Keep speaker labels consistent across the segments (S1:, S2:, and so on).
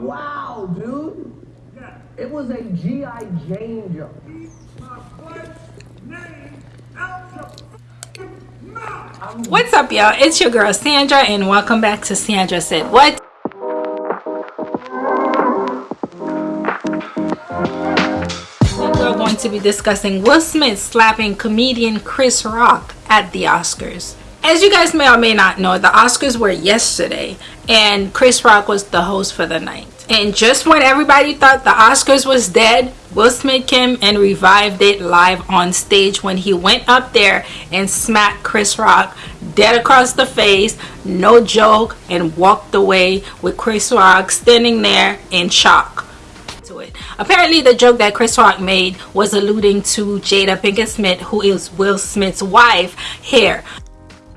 S1: Wow, dude. It was a G.I. Jane joke.
S2: What's up, y'all? It's your girl Sandra, and welcome back to Sandra Said What. Going to be discussing Will Smith slapping comedian Chris Rock at the Oscars. As you guys may or may not know, the Oscars were yesterday, and Chris Rock was the host for the night. And just when everybody thought the Oscars was dead, Will Smith came and revived it live on stage when he went up there and smacked Chris Rock dead across the face, no joke, and walked away with Chris Rock standing there in shock. Apparently, the joke that Chris Rock made was alluding to Jada Pinkett Smith, who is Will Smith's wife, here.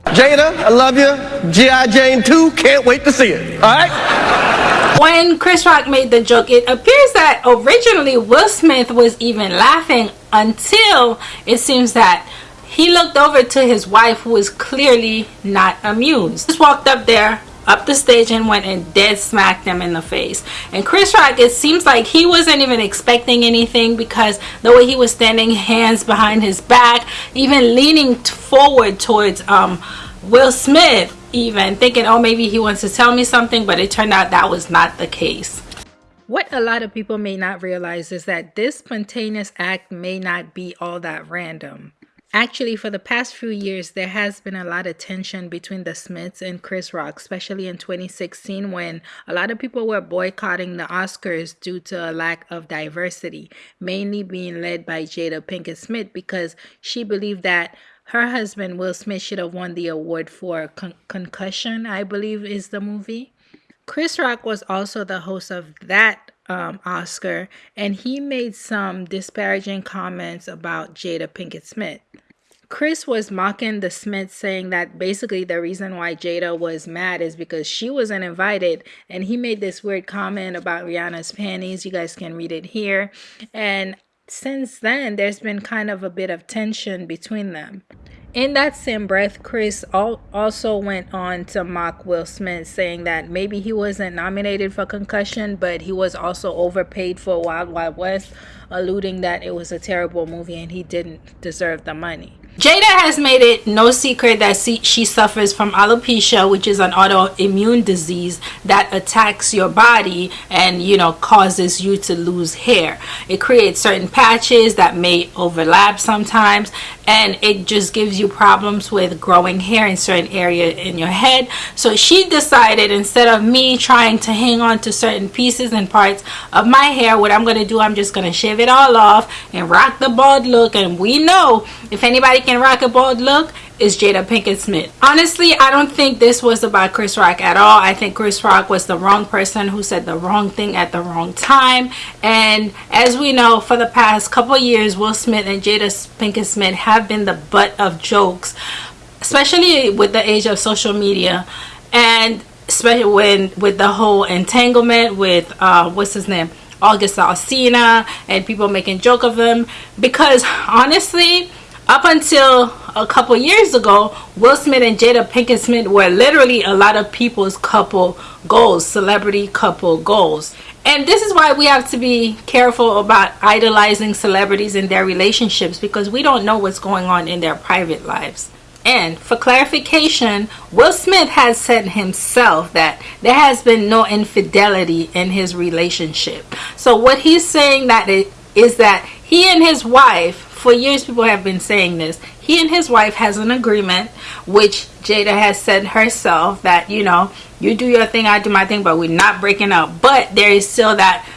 S3: Jada, I love you. G.I. Jane 2, can't wait to see it. All right?
S2: When Chris Rock made the joke, it appears that originally Will Smith was even laughing until it seems that he looked over to his wife who was clearly not amused. Just walked up there, up the stage and went and dead smacked them in the face. And Chris Rock, it seems like he wasn't even expecting anything because the way he was standing, hands behind his back, even leaning forward towards um, Will Smith, even thinking, oh, maybe he wants to tell me something, but it turned out that was not the case. What a lot of people may not realize is that this spontaneous act may not be all that random. Actually, for the past few years, there has been a lot of tension between the Smiths and Chris Rock, especially in 2016 when a lot of people were boycotting the Oscars due to a lack of diversity, mainly being led by Jada Pinkett Smith because she believed that her husband, Will Smith, should have won the award for Con- Concussion, I believe is the movie. Chris Rock was also the host of that um, Oscar, and he made some disparaging comments about Jada Pinkett Smith. Chris was mocking the Smiths, saying that basically the reason why Jada was mad is because she wasn't invited. And he made this weird comment about Rihanna's panties. You guys can read it here. And since then, there's been kind of a bit of tension between them. In that same breath, Chris also went on to mock Will Smith, saying that maybe he wasn't nominated for concussion, but he was also overpaid for Wild Wild West, alluding that it was a terrible movie and he didn't deserve the money. Jada has made it no secret that she suffers from alopecia, which is an autoimmune disease that attacks your body and, you know, causes you to lose hair. It creates certain patches that may overlap sometimes and it just gives you problems with growing hair in certain area in your head. So she decided instead of me trying to hang on to certain pieces and parts of my hair, what I'm going to do, I'm just going to shave it all off and rock the bald look. And we know if anybody can rock a bald look is Jada Pinkett Smith. Honestly, I don't think this was about Chris Rock at all. I think Chris Rock was the wrong person who said the wrong thing at the wrong time. And as we know, for the past couple years, Will Smith and Jada Pinkett Smith have been the butt of jokes, especially with the age of social media. And especially when with the whole entanglement with uh, what's his name August Alsina and people making joke of him because honestly up until a couple years ago, Will Smith and Jada Pinkett Smith were literally a lot of people's couple goals, celebrity couple goals. And this is why we have to be careful about idolizing celebrities and their relationships because we don't know what's going on in their private lives. And for clarification, Will Smith has said himself that there has been no infidelity in his relationship. So what he's saying that it is that he and his wife for years people have been saying this. He and his wife has an agreement which jada has said herself that you know you do your thing i do my thing but we're not breaking up. But there is still that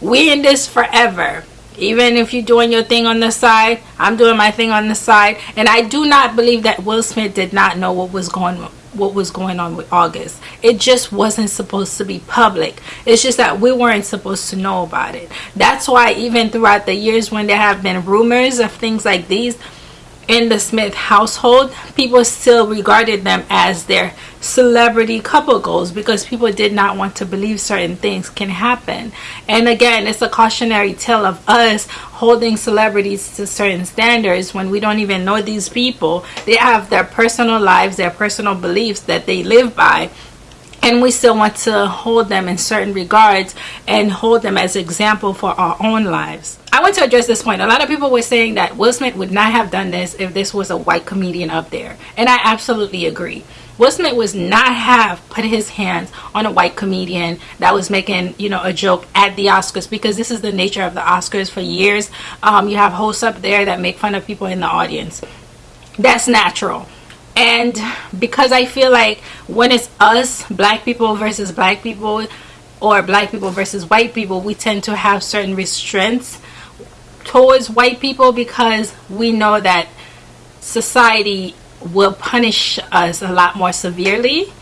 S2: we in this forever. Even if you're doing your thing on the side i'm doing my thing on the side. And i do not believe that will smith did not know what was going on what was going on with August. It just wasn't supposed to be public. It's just that we weren't supposed to know about it. That's why even throughout the years when there have been rumors of things like these, in the Smith household, people still regarded them as their celebrity couple goals because people did not want to believe certain things can happen. And again, it's a cautionary tale of us holding celebrities to certain standards when we don't even know these people. They have their personal lives, their personal beliefs that they live by and we still want to hold them in certain regards and hold them as example for our own lives. I want to address this point. A lot of people were saying that Will Smith would not have done this if this was a white comedian up there. And I absolutely agree. Will Smith was not have put his hands on a white comedian that was making, you know, a joke at the Oscars because this is the nature of the Oscars for years. Um, you have hosts up there that make fun of people in the audience. That's natural and because I feel like when it's us black people versus black people or black people versus white people we tend to have certain restraints towards white people because we know that society will punish us a lot more severely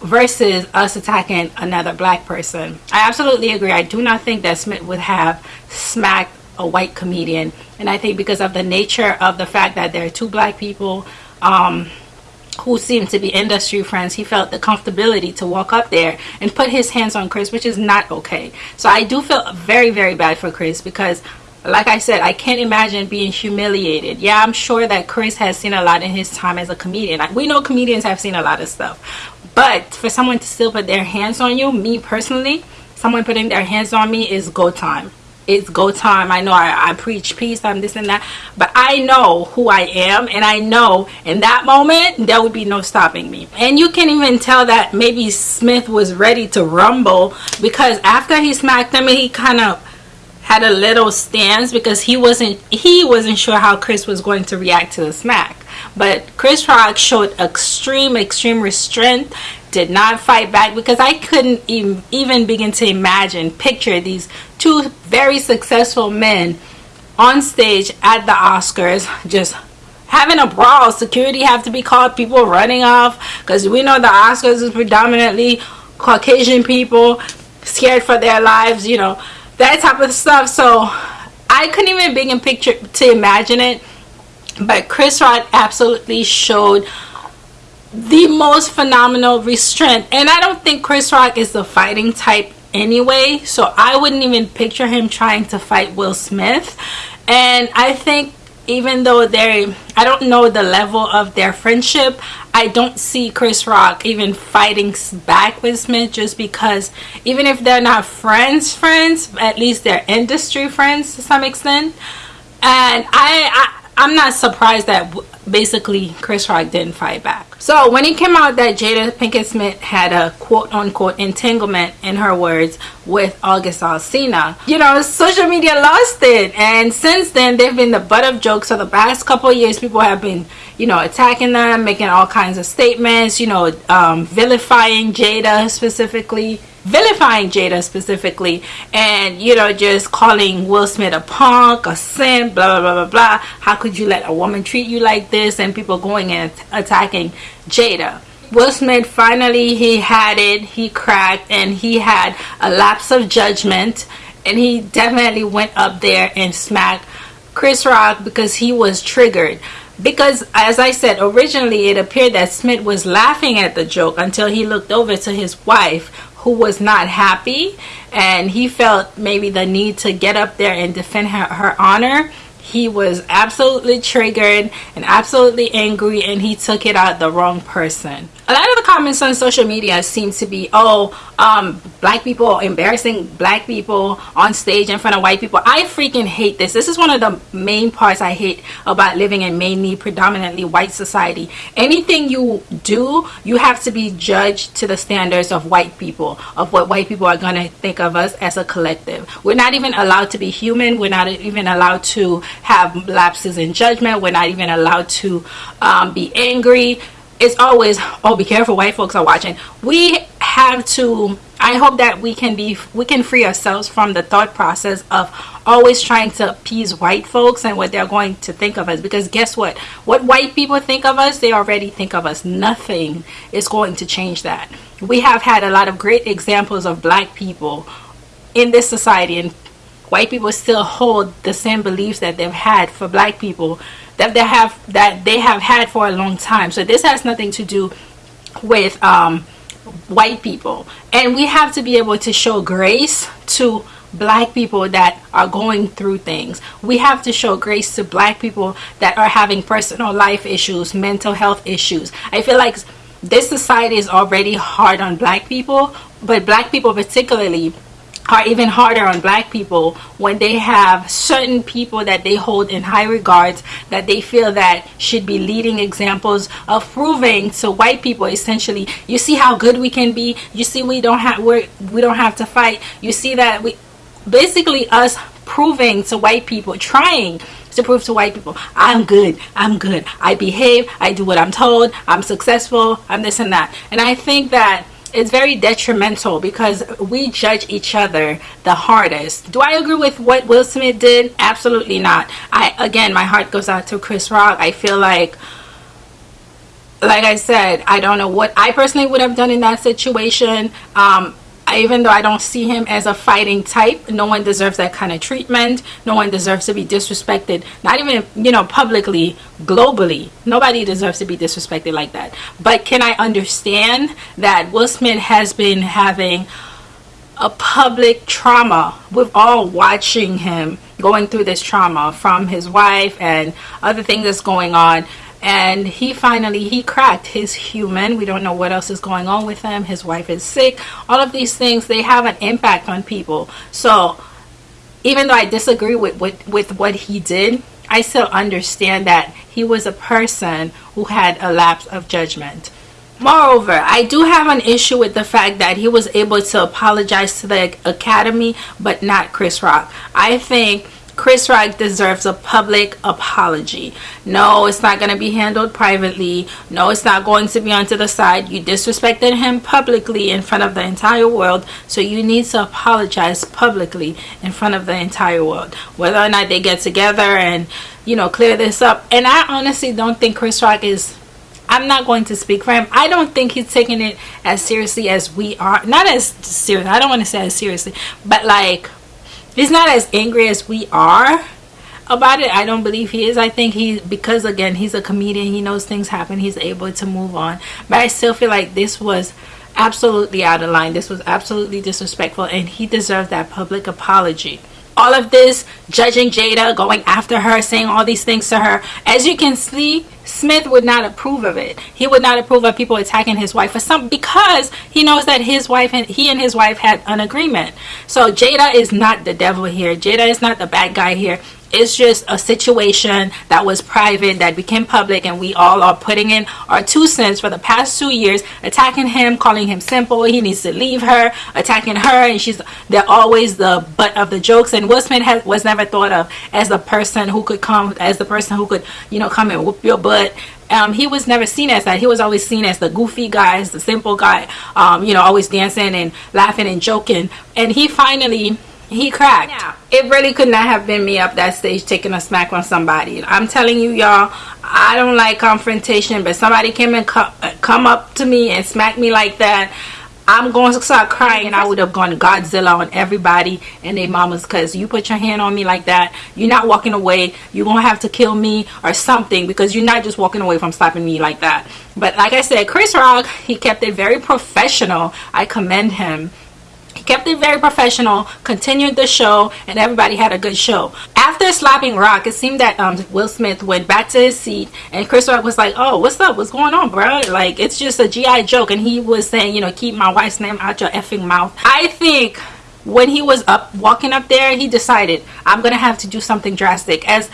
S2: versus us attacking another black person. I absolutely agree. I do not think that Smith would have smacked a white comedian and I think because of the nature of the fact that there are two black people um, who seemed to be industry friends he felt the comfortability to walk up there and put his hands on Chris which is not okay. So I do feel very very bad for Chris because like I said I can't imagine being humiliated. Yeah I'm sure that Chris has seen a lot in his time as a comedian. We know comedians have seen a lot of stuff. But for someone to still put their hands on you me personally someone putting their hands on me is go time it's go time. I know I, I, preach peace i'm this and that but i know who i am and i know in that moment there would be no stopping me. And you can even tell that maybe smith was ready to rumble because after he smacked him he kind of had a little stance because he wasn't he wasn't sure how chris was going to react to the smack. But chris rock showed extreme extreme restraint did not fight back because I couldn't even, even begin to imagine, picture these two very successful men on stage at the Oscars just having a brawl. Security have to be called, people running off because we know the Oscars is predominantly Caucasian people scared for their lives, you know, that type of stuff. So I couldn't even begin picture to imagine it. But Chris Rock absolutely showed the most phenomenal restraint. And i don't think chris rock is the fighting type anyway so i wouldn't even picture him trying to fight will smith. And i think even though they i don't know the level of their friendship i don't see chris rock even fighting back with smith just because even if they're not friends friends at least they're industry friends to some extent. And i, I i'm not surprised that basically Chris Rock didn't fight back. So when it came out that Jada Pinkett Smith had a quote unquote entanglement in her words with August Alsina, you know, social media lost it. And since then they've been the butt of jokes. So the past couple years people have been, you know, attacking them, making all kinds of statements, you know, um, vilifying Jada specifically vilifying Jada specifically and you know just calling Will Smith a punk a simp blah blah blah blah blah. How could you let a woman treat you like this and people going and attacking Jada? Will Smith finally he had it he cracked and he had a lapse of judgment and he definitely went up there and smacked Chris Rock because he was triggered. Because as I said originally it appeared that Smith was laughing at the joke until he looked over to his wife who was not happy and he felt maybe the need to get up there and defend her, her honor he was absolutely triggered and absolutely angry and he took it out the wrong person a lot of the comments on social media seem to be oh um, black people embarrassing black people on stage in front of white people. I freaking hate this. This is one of the main parts i hate about living in mainly predominantly white society. Anything you do you have to be judged to the standards of white people of what white people are going to think of us as a collective. We're not even allowed to be human. We're not even allowed to have lapses in judgment. We're not even allowed to um, be angry. It's always, oh, be careful, white folks are watching. We have to, I hope that we can be, we can free ourselves from the thought process of always trying to appease white folks and what they're going to think of us. Because guess what? What white people think of us, they already think of us. Nothing is going to change that. We have had a lot of great examples of black people in this society and white people still hold the same beliefs that they've had for black people that they have that they have had for a long time. So this has nothing to do with um, white people, and we have to be able to show grace to black people that are going through things. We have to show grace to black people that are having personal life issues, mental health issues. I feel like this society is already hard on black people, but black people particularly are even harder on black people when they have certain people that they hold in high regards that they feel that should be leading examples of proving to white people essentially. You see how good we can be. You see we don't have we we don't have to fight. You see that we basically us proving to white people trying to prove to white people i'm good i'm good. I behave i do what i'm told i'm successful i'm this and that. And i think that it's very detrimental because we judge each other the hardest. Do I agree with what Will Smith did? Absolutely not. I again, my heart goes out to Chris Rock. I feel like like I said, I don't know what I personally would have done in that situation. Um, even though I don't see him as a fighting type, no one deserves that kind of treatment. No one deserves to be disrespected. Not even, you know, publicly, globally. Nobody deserves to be disrespected like that. But can I understand that Will Smith has been having a public trauma with all watching him going through this trauma from his wife and other things that's going on and he finally he cracked his human. We don't know what else is going on with him. His wife is sick. All of these things they have an impact on people. So even though i disagree with with, with what he did i still understand that he was a person who had a lapse of judgment. Moreover, I do have an issue with the fact that he was able to apologize to the Academy, but not Chris Rock. I think Chris Rock deserves a public apology. No, it's not going to be handled privately. No, it's not going to be onto the side. You disrespected him publicly in front of the entire world, so you need to apologize publicly in front of the entire world. Whether or not they get together and, you know, clear this up. And I honestly don't think Chris Rock is I'm not going to speak for him. I don't think he's taking it as seriously as we are. Not as serious. I don't want to say as seriously, but like he's not as angry as we are about it. I don't believe he is. I think he because again he's a comedian he knows things happen he's able to move on. But i still feel like this was absolutely out of line. This was absolutely disrespectful and he deserves that public apology. All of this judging Jada, going after her, saying all these things to her. As you can see, Smith would not approve of it. He would not approve of people attacking his wife for some because he knows that his wife and he and his wife had an agreement. So Jada is not the devil here. Jada is not the bad guy here it's just a situation that was private that became public and we all are putting in our two cents for the past two years attacking him calling him simple he needs to leave her attacking her and she's they're always the butt of the jokes and Will Smith has, was never thought of as the person who could come as the person who could you know come and whoop your butt um, he was never seen as that. He was always seen as the goofy guy, as the simple guy, um, you know, always dancing and laughing and joking. And he finally he cracked. Yeah. It really could not have been me up that stage taking a smack on somebody. I'm telling you, y'all, I don't like confrontation, but somebody came and co come up to me and smack me like that. I'm going to start crying. I would have gone Godzilla on everybody and their mamas because you put your hand on me like that. You're not walking away. You're going to have to kill me or something because you're not just walking away from slapping me like that. But like I said, Chris Rock, he kept it very professional. I commend him kept it very professional, continued the show, and everybody had a good show. After slapping Rock, it seemed that um, Will Smith went back to his seat, and Chris Rock was like, "Oh, what's up? What's going on, bro? Like, it's just a GI joke." And he was saying, "You know, keep my wife's name out your effing mouth." I think when he was up walking up there, he decided, "I'm gonna have to do something drastic." As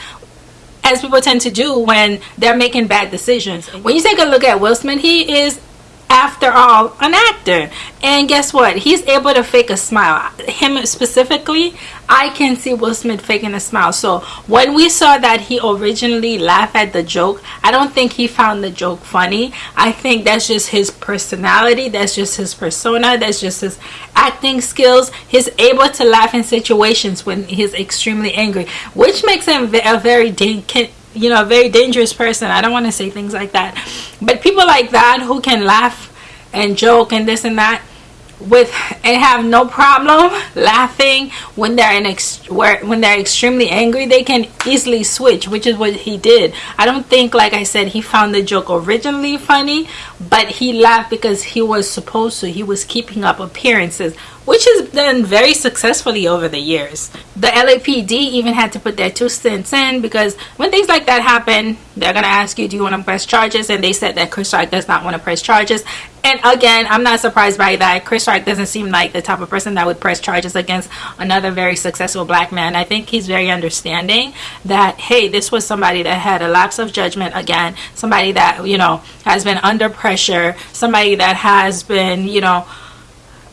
S2: as people tend to do when they're making bad decisions. When you take a look at Will Smith, he is after all an actor. And guess what? He's able to fake a smile. Him specifically i can see will smith faking a smile. So when we saw that he originally laughed at the joke i don't think he found the joke funny. I think that's just his personality. That's just his persona. That's just his acting skills. He's able to laugh in situations when he's extremely angry which makes him a very you know a very dangerous person. I don't want to say things like that. But people like that who can laugh and joke and this and that with and have no problem laughing when they're in ex- where when they're extremely angry they can easily switch which is what he did. I don't think like i said he found the joke originally funny but he laughed because he was supposed to. He was keeping up appearances which has done very successfully over the years. The LAPD even had to put their two cents in because when things like that happen, they're going to ask you, do you want to press charges? And they said that Chris Rock does not want to press charges. And again, I'm not surprised by that. Chris Rock doesn't seem like the type of person that would press charges against another very successful black man. I think he's very understanding that, hey, this was somebody that had a lapse of judgment again, somebody that, you know, has been under pressure, somebody that has been, you know,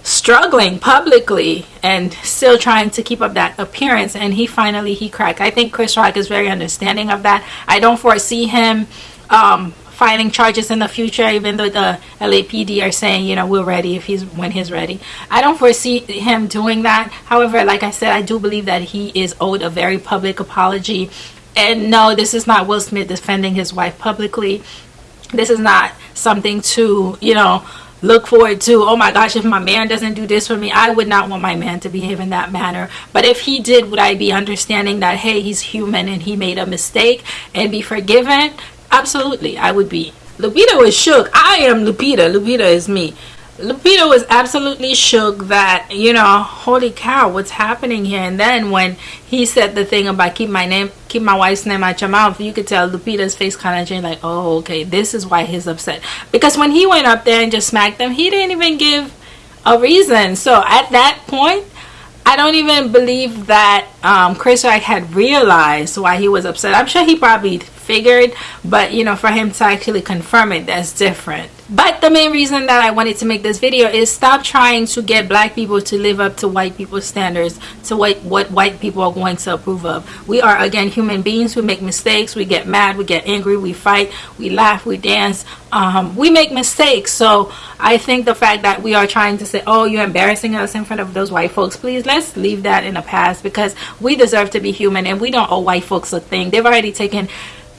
S2: struggling publicly and still trying to keep up that appearance and he finally he cracked. I think chris rock is very understanding of that. I don't foresee him um, filing charges in the future even though the lapd are saying you know we're ready if he's when he's ready. I don't foresee him doing that. However like i said i do believe that he is owed a very public apology. And no this is not will smith defending his wife publicly. This is not something to you know look forward to oh my gosh if my man doesn't do this for me i would not want my man to behave in that manner. But if he did would i be understanding that hey he's human and he made a mistake and be forgiven? Absolutely i would be. Lupita was shook. I am lupita. Lupita is me Lupita was absolutely shook that, you know, holy cow, what's happening here? And then when he said the thing about keep my name, keep my wife's name out your mouth, you could tell Lupita's face kind of changed, like, oh, okay, this is why he's upset. Because when he went up there and just smacked them, he didn't even give a reason. So at that point, I don't even believe that um, Chris Rock had realized why he was upset. I'm sure he probably figured, but you know, for him to actually confirm it, that's different. But the main reason that I wanted to make this video is stop trying to get black people to live up to white people's standards, to what, what white people are going to approve of. We are, again, human beings. We make mistakes. We get mad. We get angry. We fight. We laugh. We dance. Um, we make mistakes. So I think the fact that we are trying to say, oh, you're embarrassing us in front of those white folks, please, let's leave that in the past because we deserve to be human and we don't owe white folks a thing. They've already taken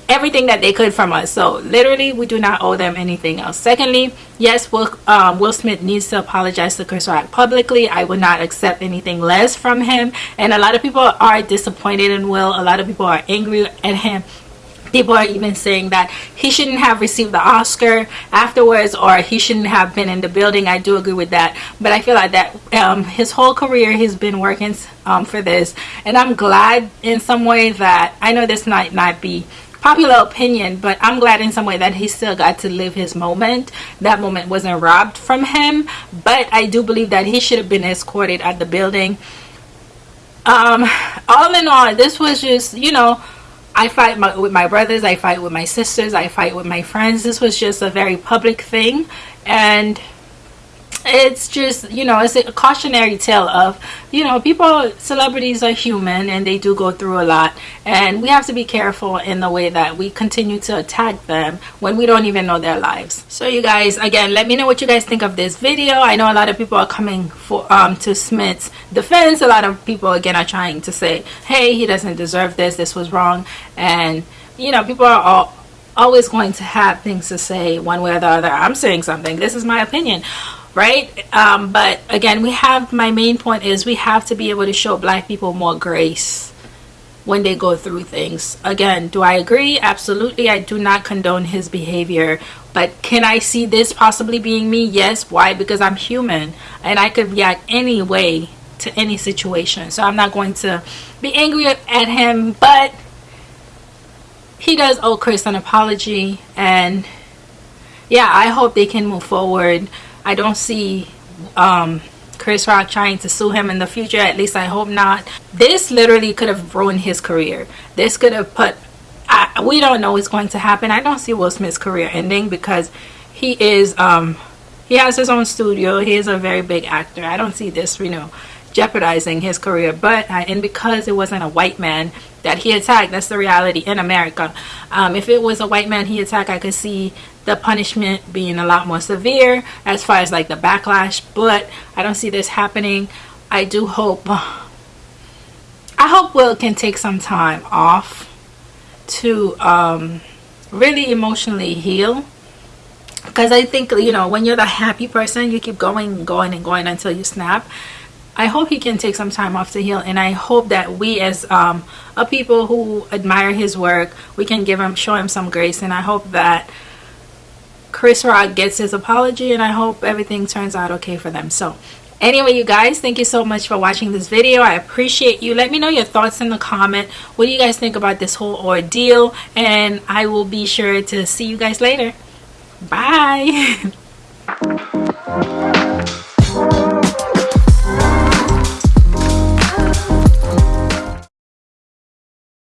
S2: everything that they could from us. So literally we do not owe them anything else. Secondly yes will um, will smith needs to apologize to chris rock publicly. I would not accept anything less from him. And a lot of people are disappointed in will. A lot of people are angry at him. People are even saying that he shouldn't have received the oscar afterwards or he shouldn't have been in the building. I do agree with that. But i feel like that um, his whole career he's been working um, for this. And i'm glad in some way that i know this might not be popular opinion but i'm glad in some way that he still got to live his moment that moment wasn't robbed from him but i do believe that he should have been escorted at the building um all in all this was just you know I fight my, with my brothers, I fight with my sisters, I fight with my friends. This was just a very public thing and it's just you know it's a cautionary tale of you know people celebrities are human and they do go through a lot. And we have to be careful in the way that we continue to attack them when we don't even know their lives. So you guys again let me know what you guys think of this video. I know a lot of people are coming for um to smith's defense. A lot of people again are trying to say hey he doesn't deserve this. This was wrong. And you know people are all always going to have things to say one way or the other. I'm saying something. This is my opinion right? Um, but again we have my main point is we have to be able to show black people more grace when they go through things. Again do i agree? Absolutely. I do not condone his behavior. But can i see this possibly being me? Yes. Why? Because i'm human. And i could react any way to any situation. So i'm not going to be angry at him. But he does owe chris an apology. And yeah i hope they can move forward I don't see um, Chris Rock trying to sue him in the future. At least I hope not. This literally could have ruined his career. This could have put. I, we don't know what's going to happen. I don't see Will Smith's career ending because he is. Um, he has his own studio. He is a very big actor. I don't see this, you know, jeopardizing his career. But uh, and because it wasn't a white man that he attacked, that's the reality in America. Um, if it was a white man he attacked, I could see the punishment being a lot more severe as far as like the backlash but I don't see this happening I do hope I hope Will can take some time off to um, really emotionally heal because I think you know when you're the happy person you keep going going and going until you snap I hope he can take some time off to heal and I hope that we as um, a people who admire his work we can give him show him some grace and I hope that Chris Rock gets his apology and I hope everything turns out okay for them. So anyway you guys thank you so much for watching this video. I appreciate you. Let me know your thoughts in the comment. What do you guys think about this whole ordeal? And I will be sure to see you guys later. Bye